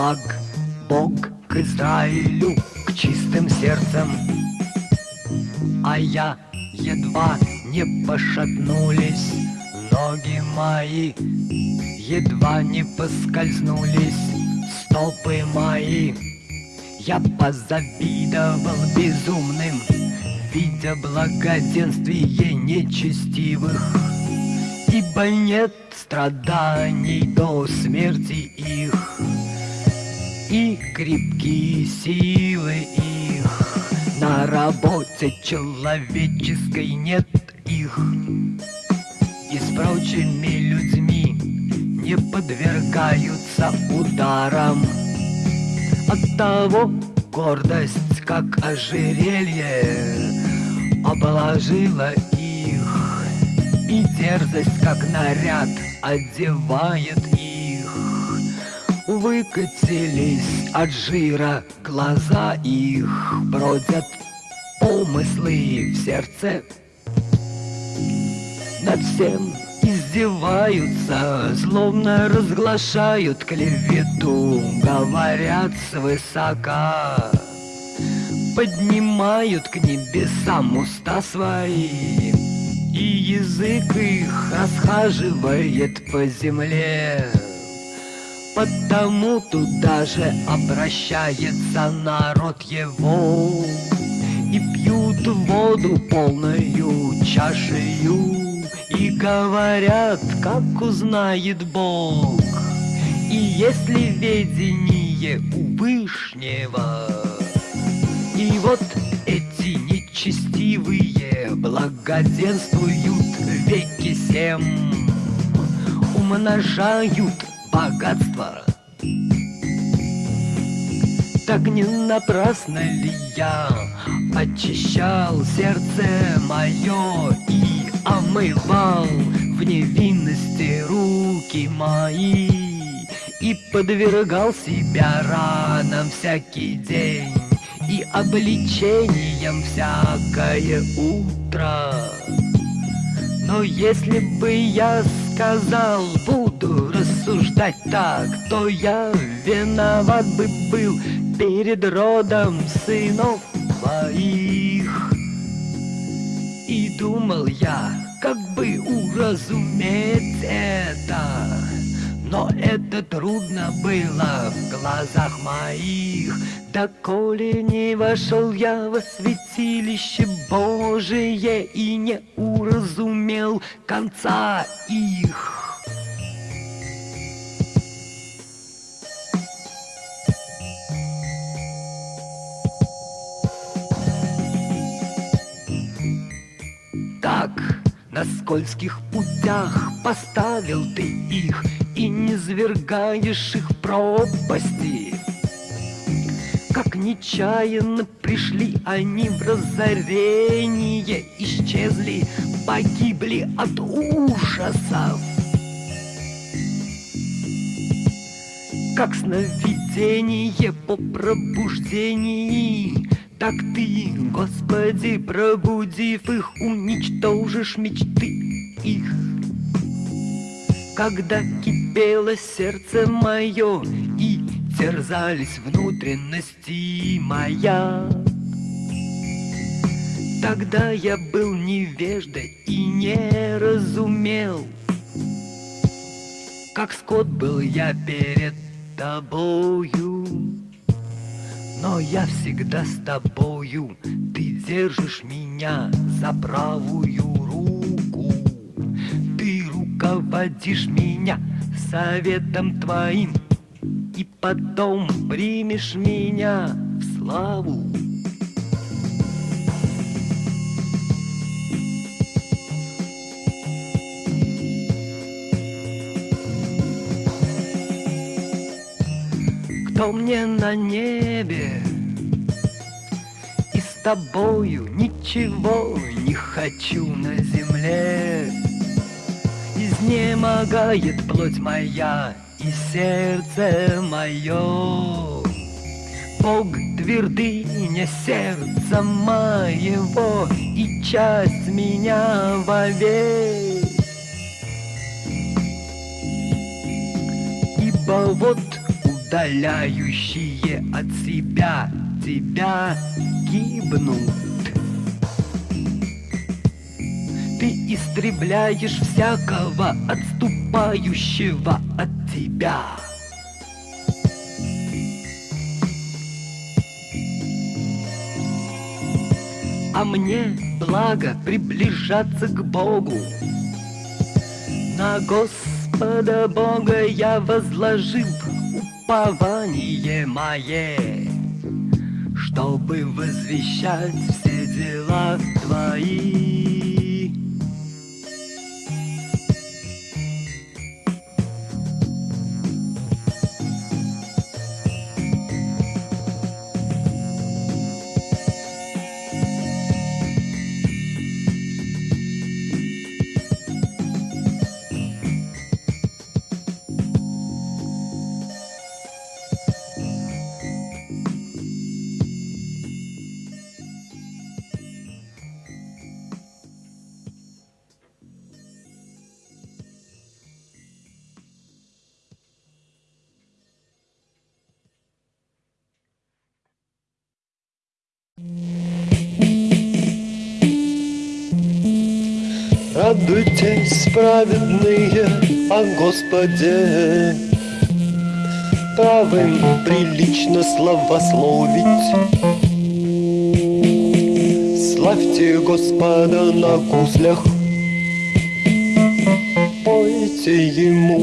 благ Бог к Израилю, к чистым сердцам. А я едва не пошатнулись ноги мои, едва не поскользнулись стопы мои. Я позавидовал безумным, видя благоденствие нечестивых, ибо нет страданий до смерти их, и крепкие силы их. На работе человеческой нет их, и с прочими людьми не подвергаются ударам. От того гордость, как ожерелье, обложила их, и дерзость, как наряд, одевает. Выкатились от жира глаза их, бродят помыслы в сердце. Над всем издеваются, словно разглашают клевету, говорят свысока, поднимают к небесам уста свои, и язык их расхаживает по земле. Потому туда же обращается народ его. И пьют воду полную чашею И говорят, как узнает Бог. И если ведение у Вышнего И вот эти нечестивые благоденствуют веки семь Умножают богатство. Так не напрасно ли я очищал сердце мое и омывал в невинности руки мои и подвергал себя ранам всякий день и обличением всякое утро. Но если бы я сказал, буду рассуждать так, то я виноват бы был перед родом сынов моих. И думал я, как бы уразуметь это, но это трудно было в глазах моих, Доколе не вошел я во святилище Божие И не уразумел конца их. На скользких путях поставил ты их И не свергаешь их пропасти как нечаянно пришли они в разорение, исчезли, погибли от ужасов. Как сновидение по пробуждении, Так ты, Господи, пробудив их, уничтожишь мечты их. Когда кипело сердце мое и терзались внутренности моя. Тогда я был невежда и не разумел, Как скот был я перед тобою. Но я всегда с тобою, ты держишь меня за правую руку. Ты руководишь меня советом твоим, и потом примешь меня в славу. Кто мне на небе И с тобою ничего не хочу на земле Изнемогает плоть моя и сердце мое. Бог твердыня сердца моего и часть меня вовек. Ибо вот удаляющие от себя тебя гибнут. Ты истребляешь всякого отступающего от тебя. А мне благо приближаться к Богу. На Господа Бога я возложил упование мое, Чтобы возвещать все дела твои. Радуйтесь, праведные, о Господе. Правым прилично славословить. Славьте Господа на гуслях, Пойте Ему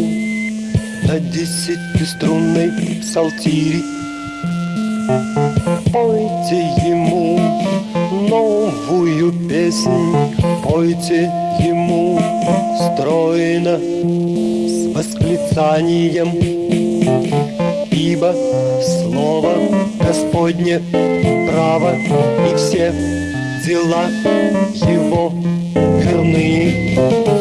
на десятиструнной псалтире. Пойте Ему новую песнь, пойте ему стройно с восклицанием, ибо слово Господне право и все дела его верны.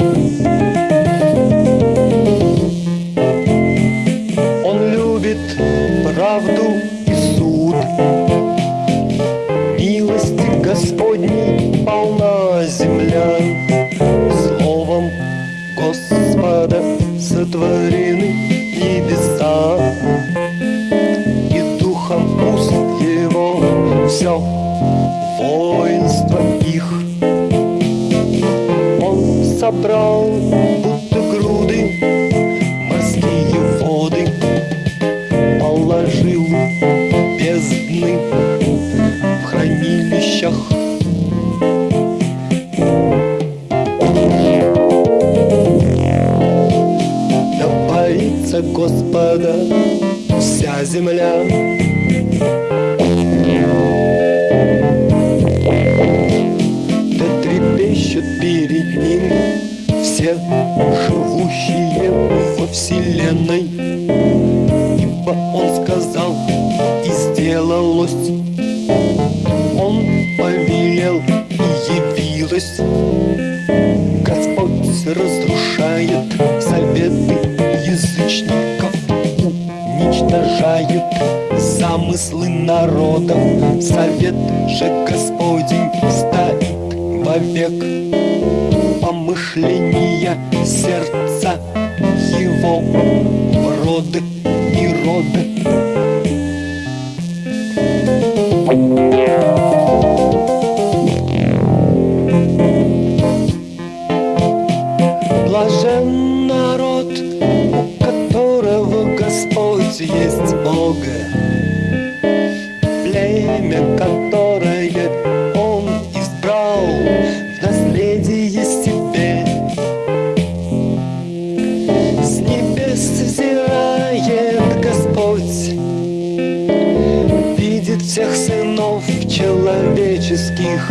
Человеческих,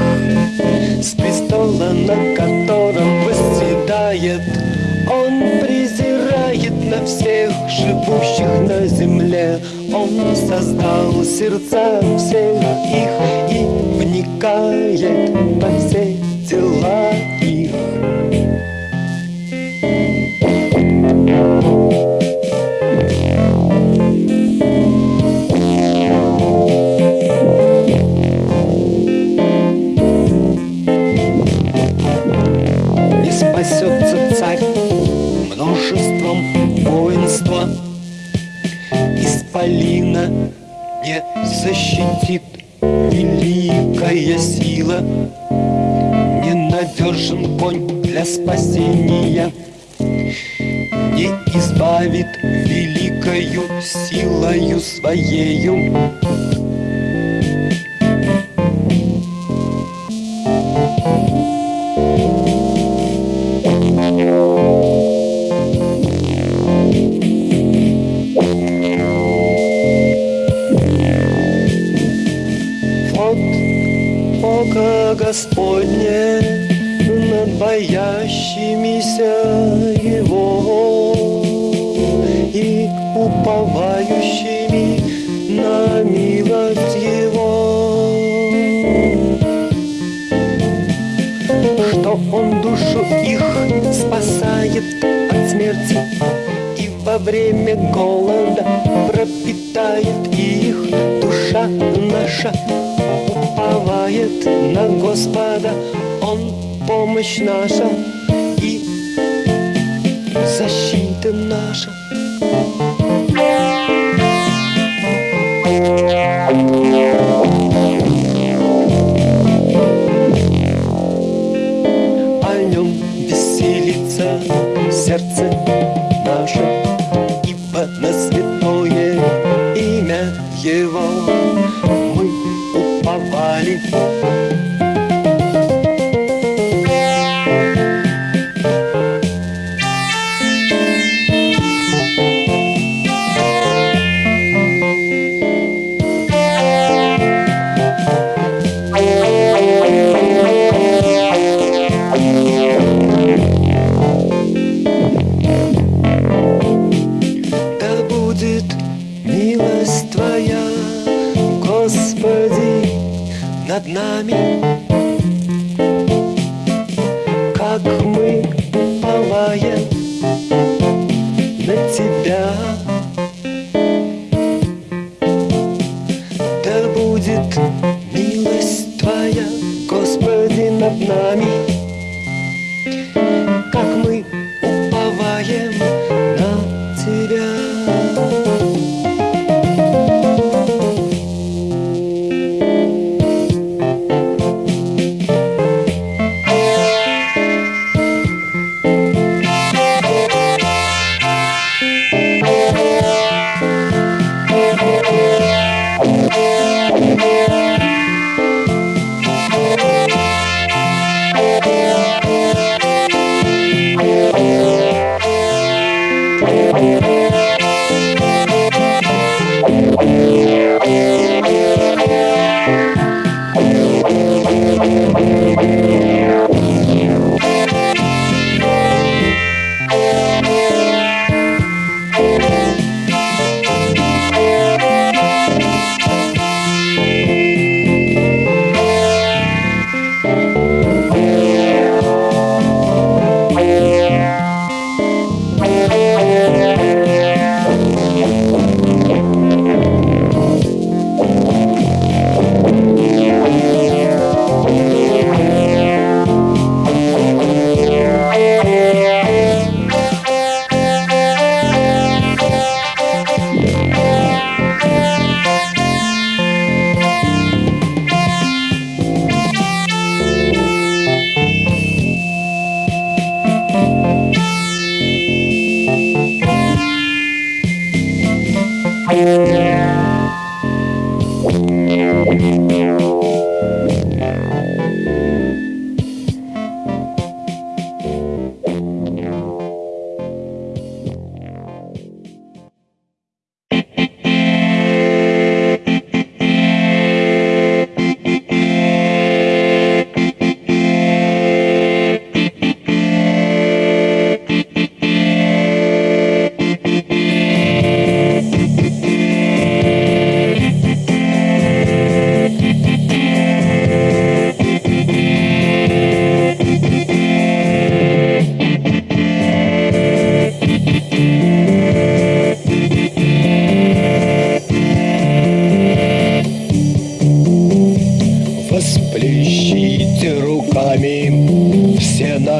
с престола, на котором восседает Он презирает на всех живущих на земле. Он создал сердца всех их и вникает во все mas тает их душа наша уповает на Господа, Он помощь наша и защита наша.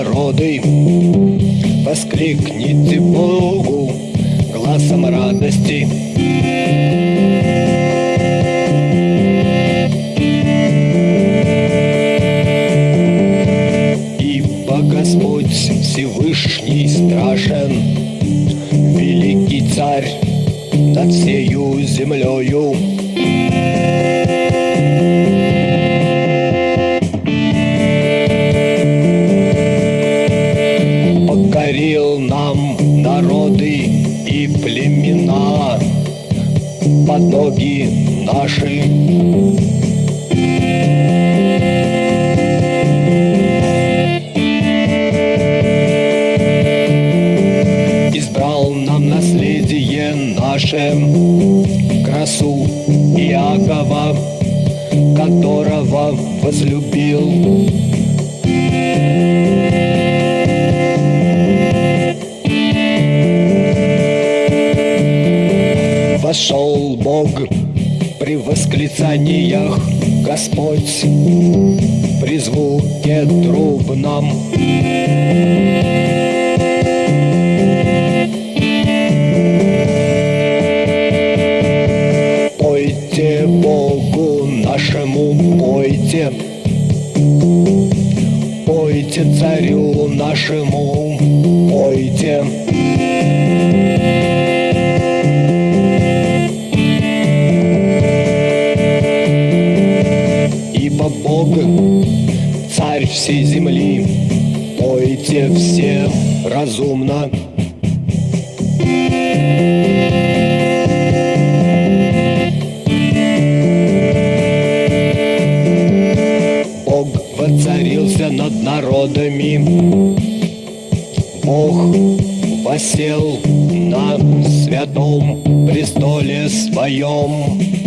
народы. Воскликните Богу глазом радости. points. разумно. Бог воцарился над народами, Бог посел на святом престоле своем.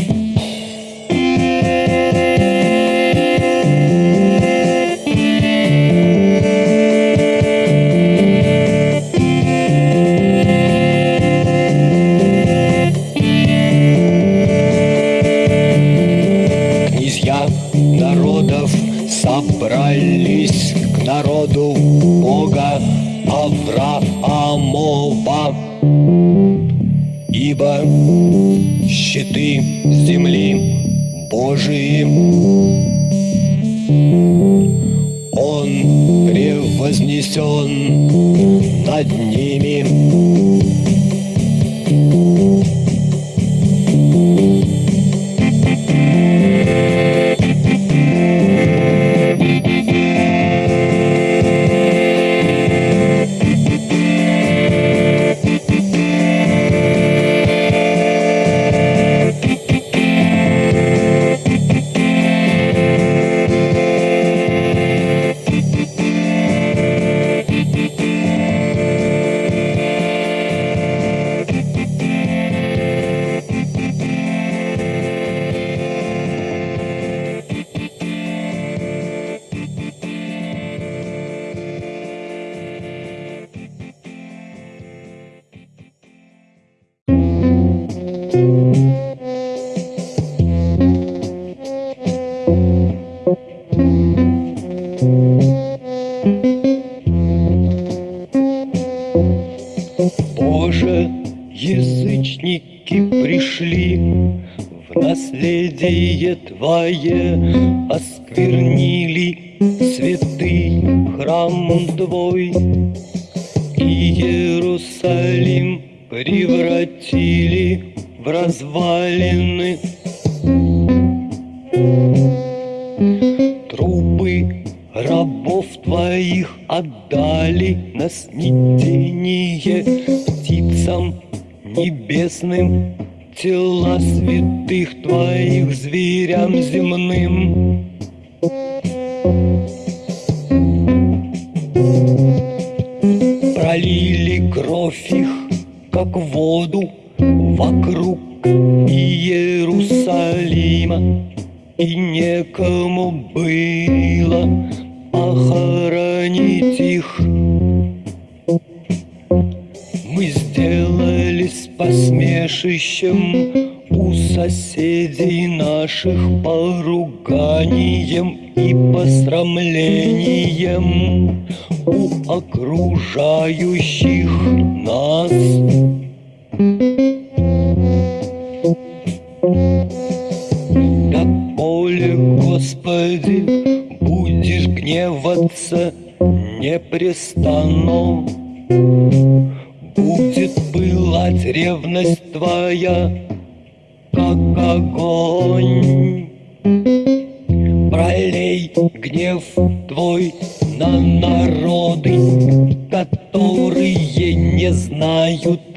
наших.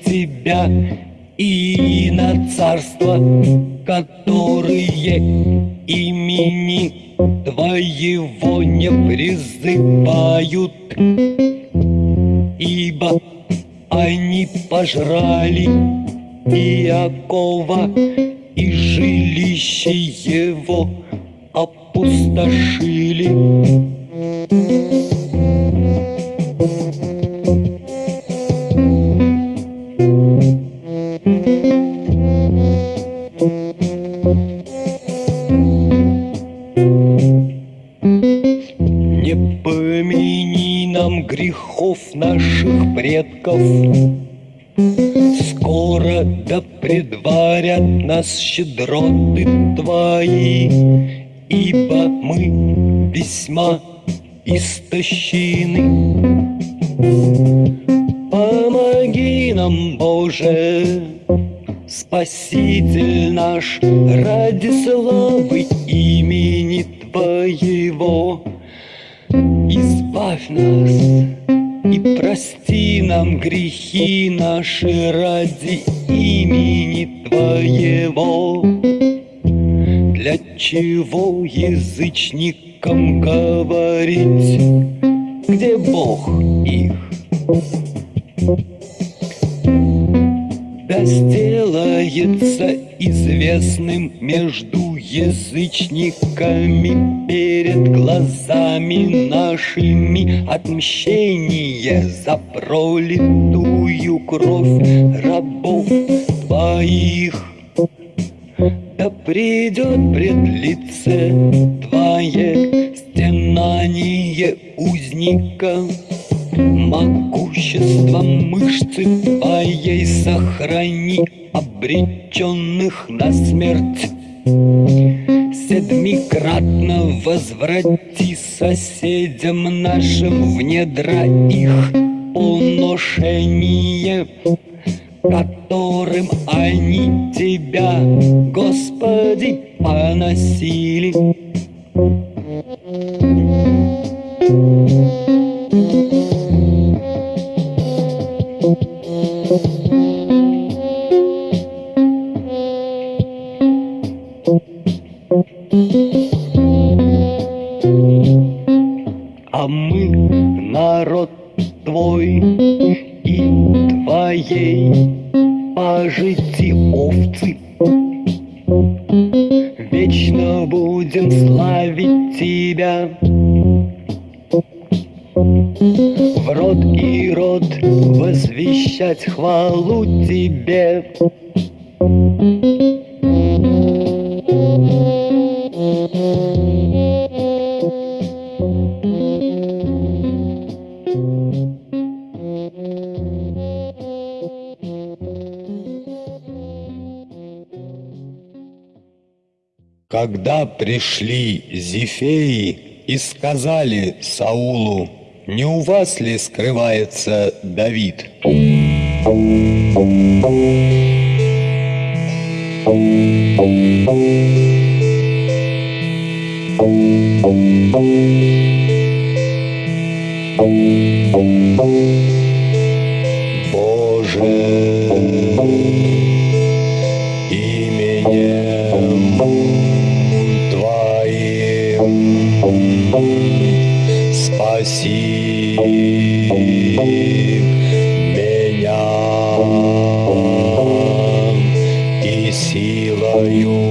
Тебя, и на царства, которые имени Твоего не призывают, ибо они пожрали Иакова и жилище его опустошили. Грехов наших предков, Скоро да предварят нас щедроты Твои, Ибо мы весьма истощены. Помоги нам, Боже, Спаситель наш, ради славы имени Твоего. Избавь нас и прости нам грехи наши ради имени Твоего. Для чего язычникам говорить, где Бог их? Да сделается известным между язычниками перед глазами нашими отмщение за пролитую кровь рабов твоих. Да придет пред лице твое стенание узника, Могуществом мышцы твоей сохрани обреченных на смерть. Седмикратно возврати соседям нашим в недра их поношение, которым они тебя, Господи, поносили. Пришли Зефеи и сказали Саулу, не у вас ли скрывается Давид? Боже, спаси меня и силою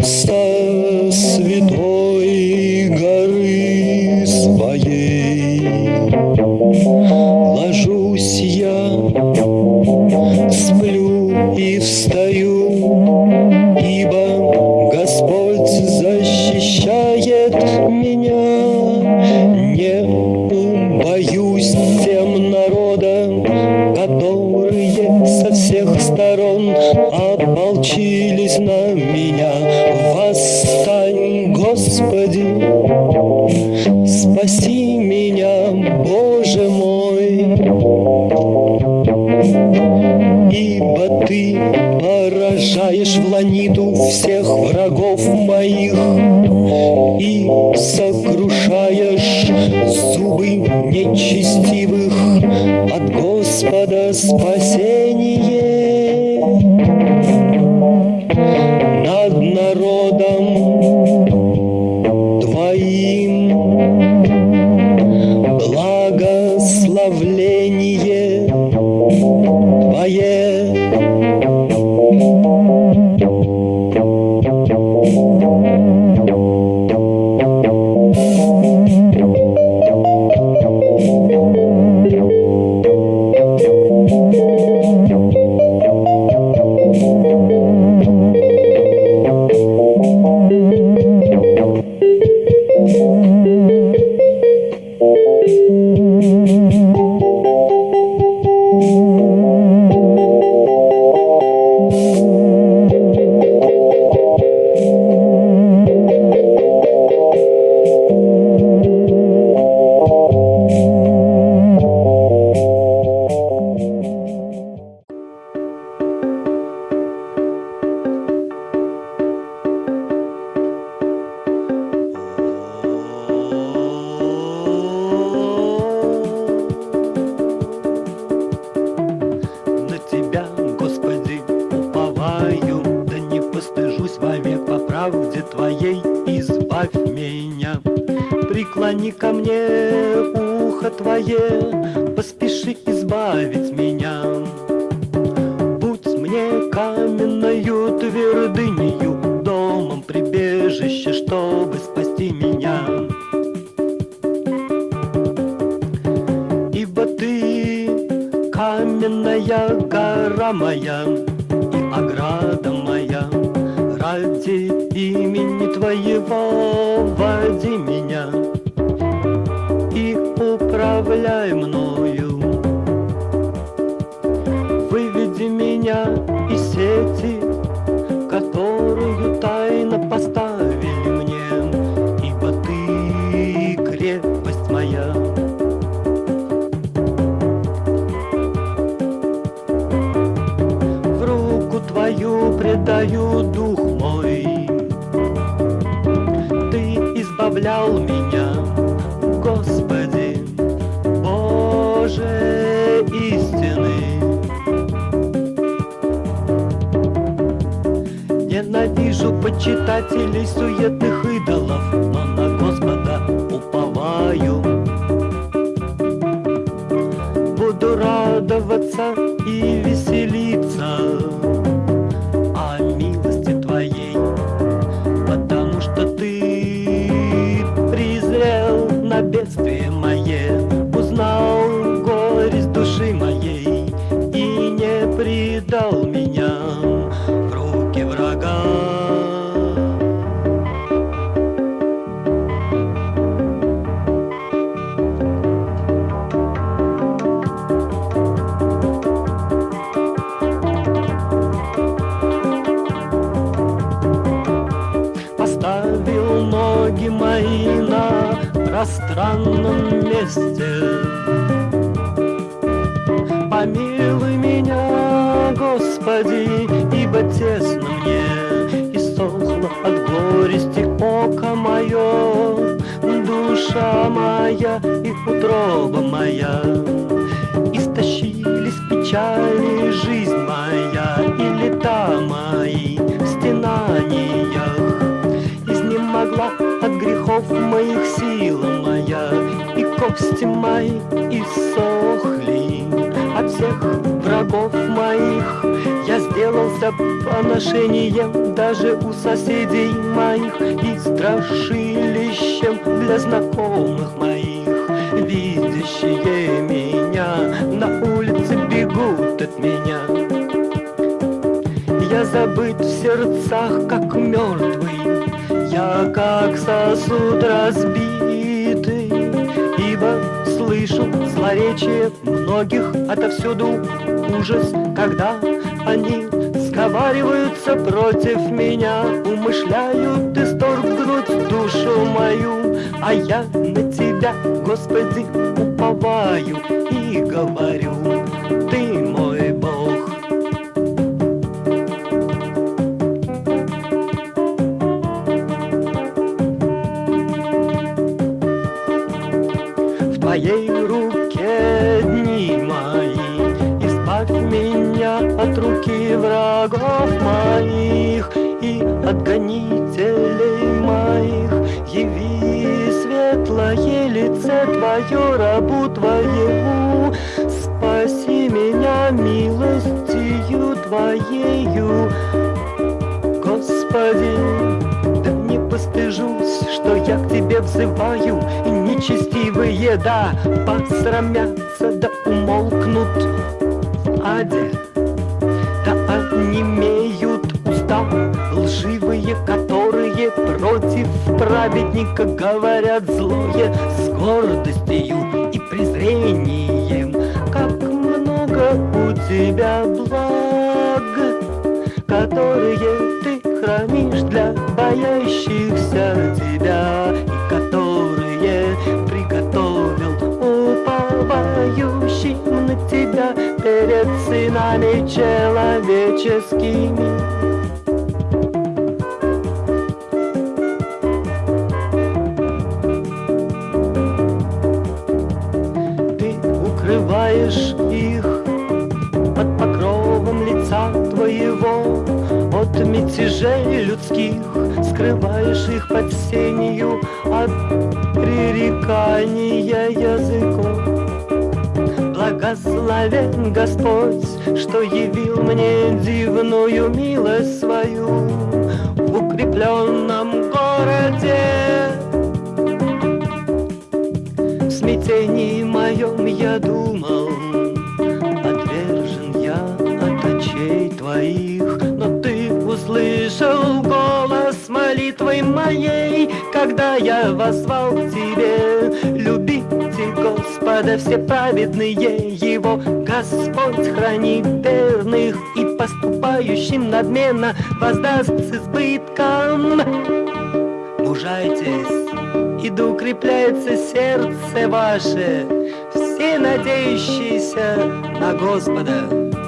меня It's Кости мои иссохли от всех врагов моих. Я сделался поношением даже у соседей моих И страшилищем для знакомых моих. Видящие меня на улице бегут от меня. Я забыт в сердцах, как мертвый. Я как сосуд разбит. Словечие многих отовсюду ужас, когда они сговариваются против меня, умышляют исторгнуть душу мою, а я на тебя, Господи, уповаю и говорю. Твоею Господи, да не постыжусь, что я к тебе взываю, И нечестивые, да, посрамятся, да умолкнут аде, да онемеют уста лживые, которые против праведника говорят злое с гордостью и презрением. Как много у тебя благ, хранишь для боящихся тебя и которые приготовил уповающим на тебя перед сынами человеческими. Мятежей людских скрываешь их под сенью От пререкания языков. Благословен Господь, что явил мне дивную милость свою В укрепленном городе. В смятении моем я думал, Отвержен я от очей твоих, услышал голос молитвы моей, Когда я возвал к тебе. Любите Господа все праведные Его, Господь хранит верных И поступающим надменно воздаст с избытком. Мужайтесь, и укрепляется сердце ваше, все надеющиеся на Господа.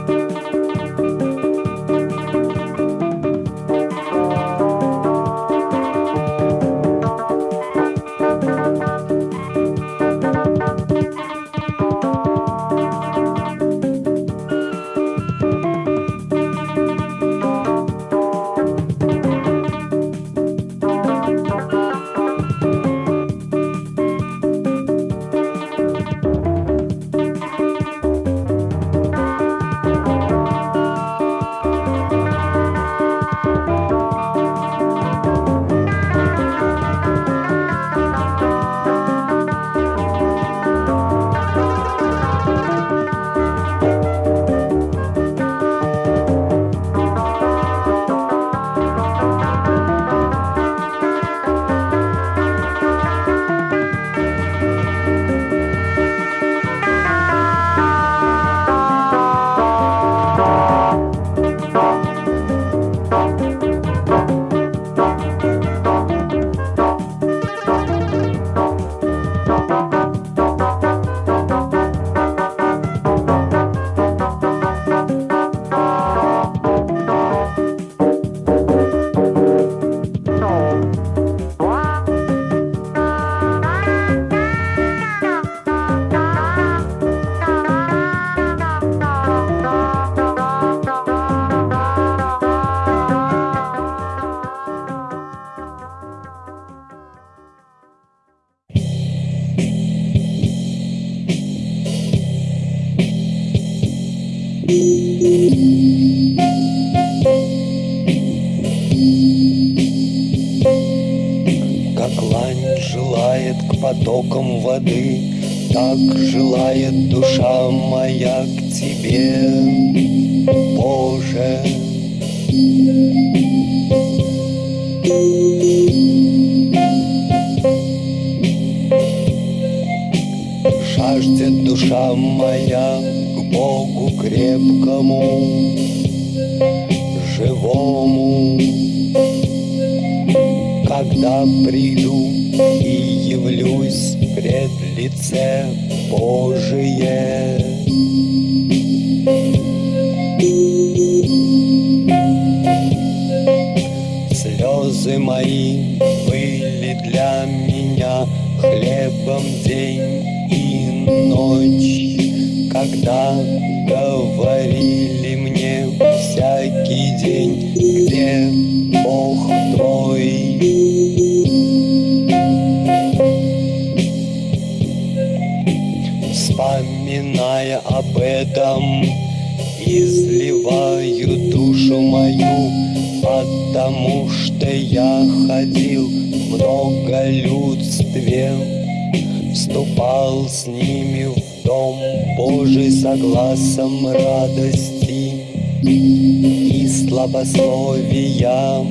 Ними в дом Божий согласом радости и слабословия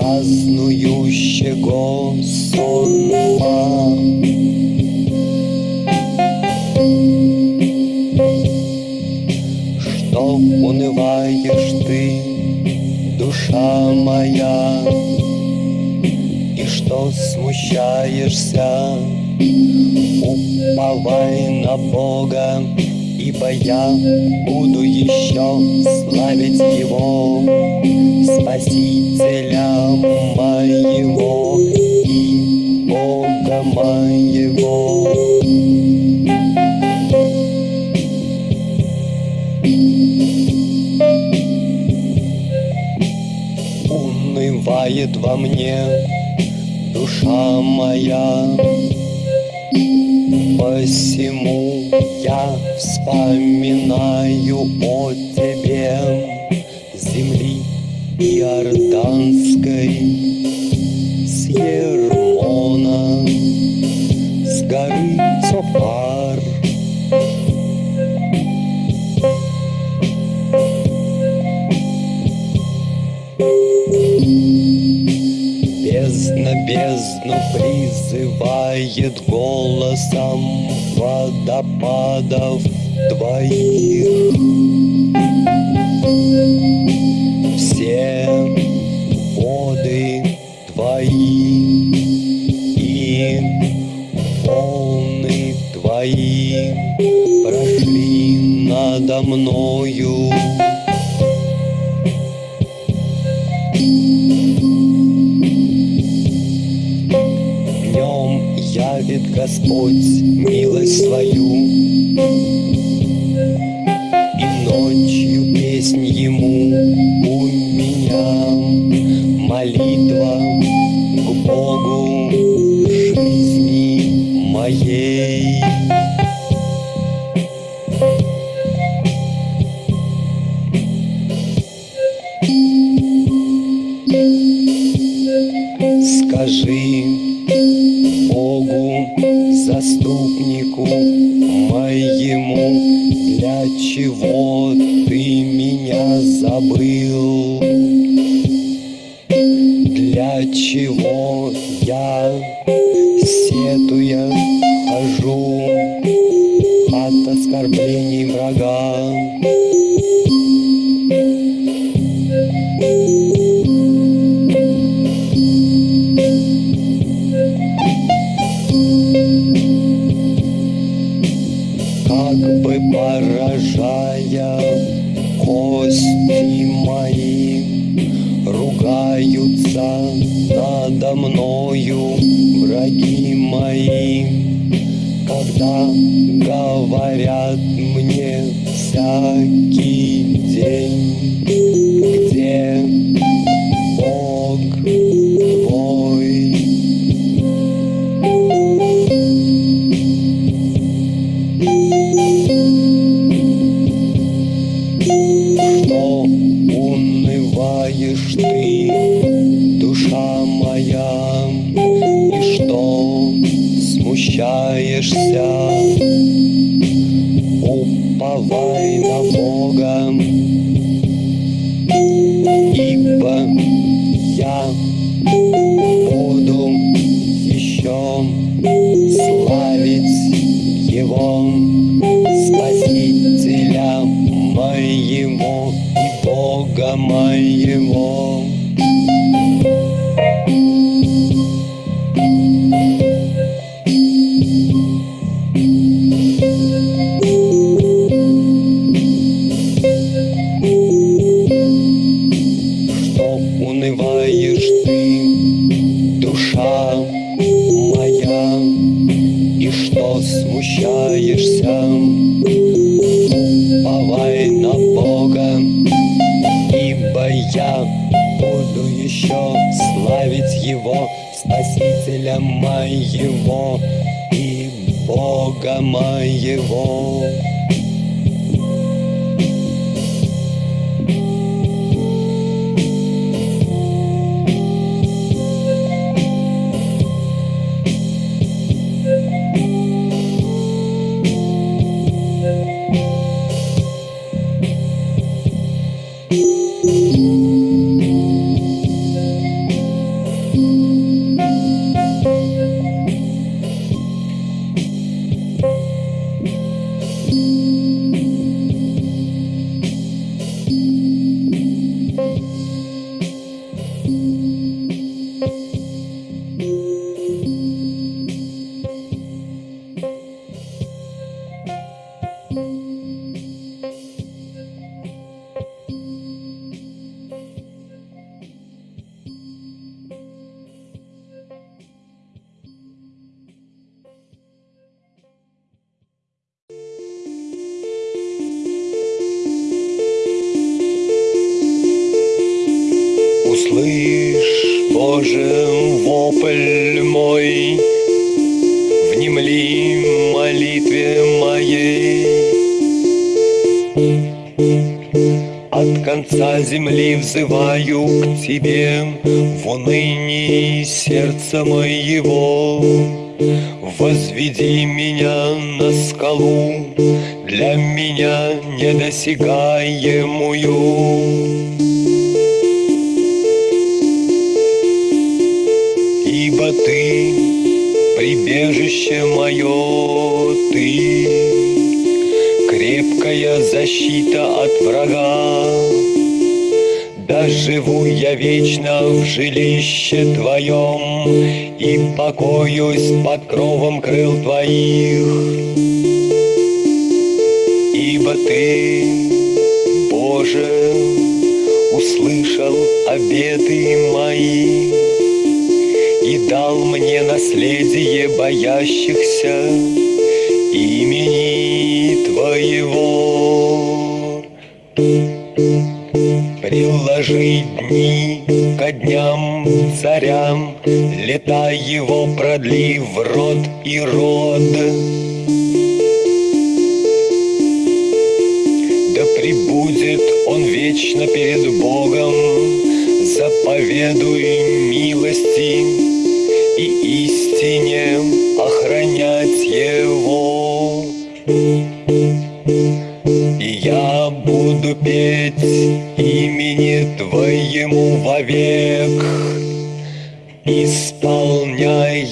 празднующего сонма. Что унываешь ты, душа моя, И что смущаешься, уповай на Бога, Ибо я буду еще славить Его, Спасителя моего и Бога моего. Унывает во мне душа моя, Посему я вспоминаю о тебе, Земли Иорданской, с Ермона, с горы Цофар. Бездна бездну призывает голосом водопадов твоих. Все воды твои и волны твои прошли надо мною. Господь милость свою, Уповай на Бога, Ибо я буду еще славить Его, Спасителя моего и Бога моего. Услышь, Боже, вопль мой, Внемли молитве моей. От конца земли взываю к Тебе В унынии сердца моего. Возведи меня на скалу, Для меня недосягаемую. Прибежище мое, ты, Крепкая защита от врага. Да живу я вечно в жилище твоем И покоюсь под кровом крыл твоих. Ибо ты, Боже, услышал обеты мои, дал мне наследие боящихся имени Твоего. Приложи дни ко дням царям, Лета его продли в род и род. Пребудет он вечно перед Богом, Заповедуй милости и истине охранять его. И я буду петь имени Твоему вовек, Исполняя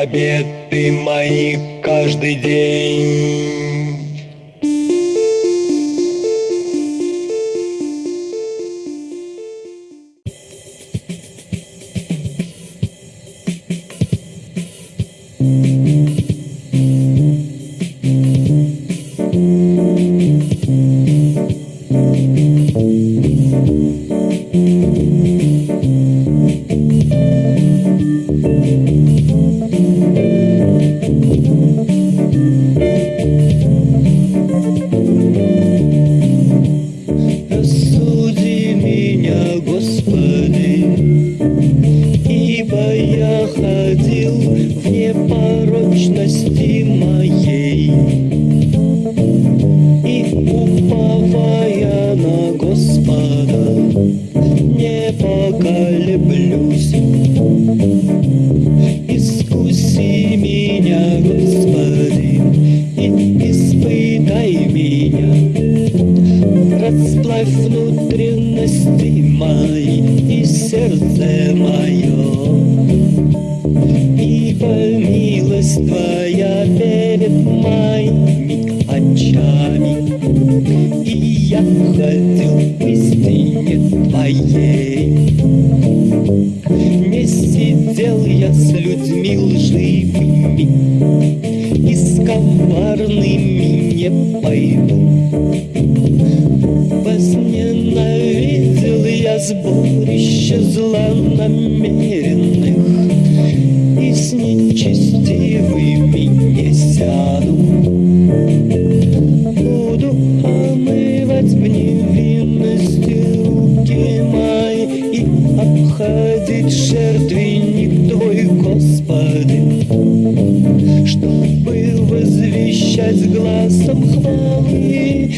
обеты мои каждый день. Возвещать глазом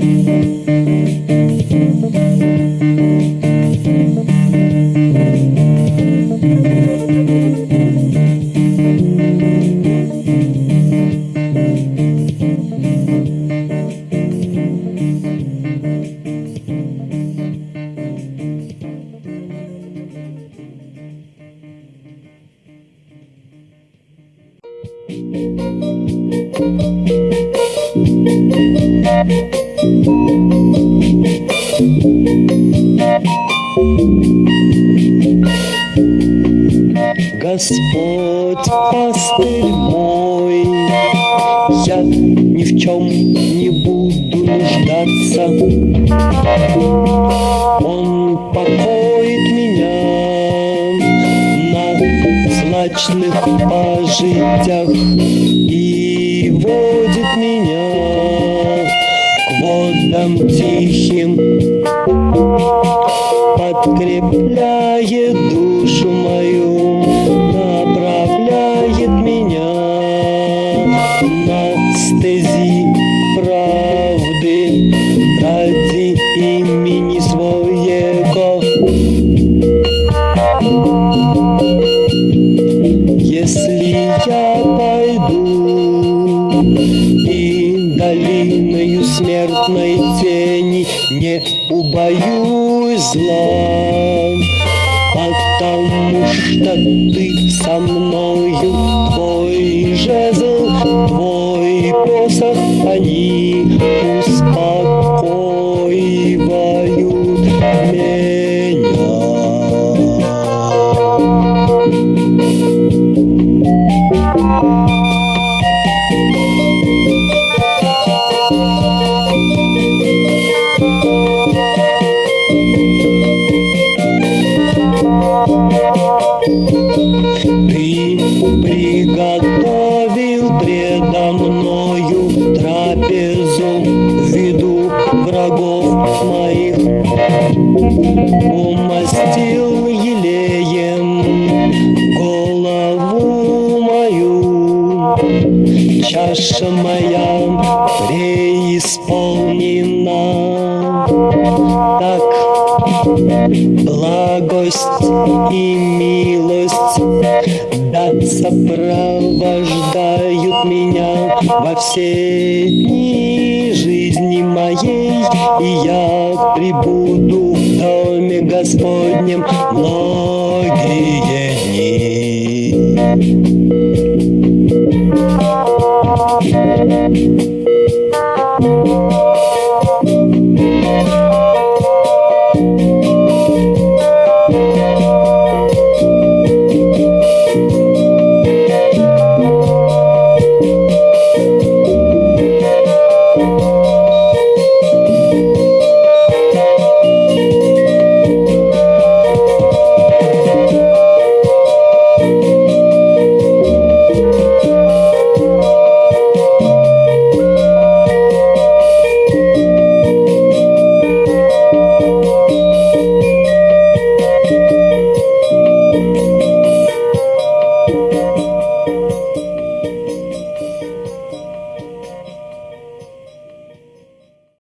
Господь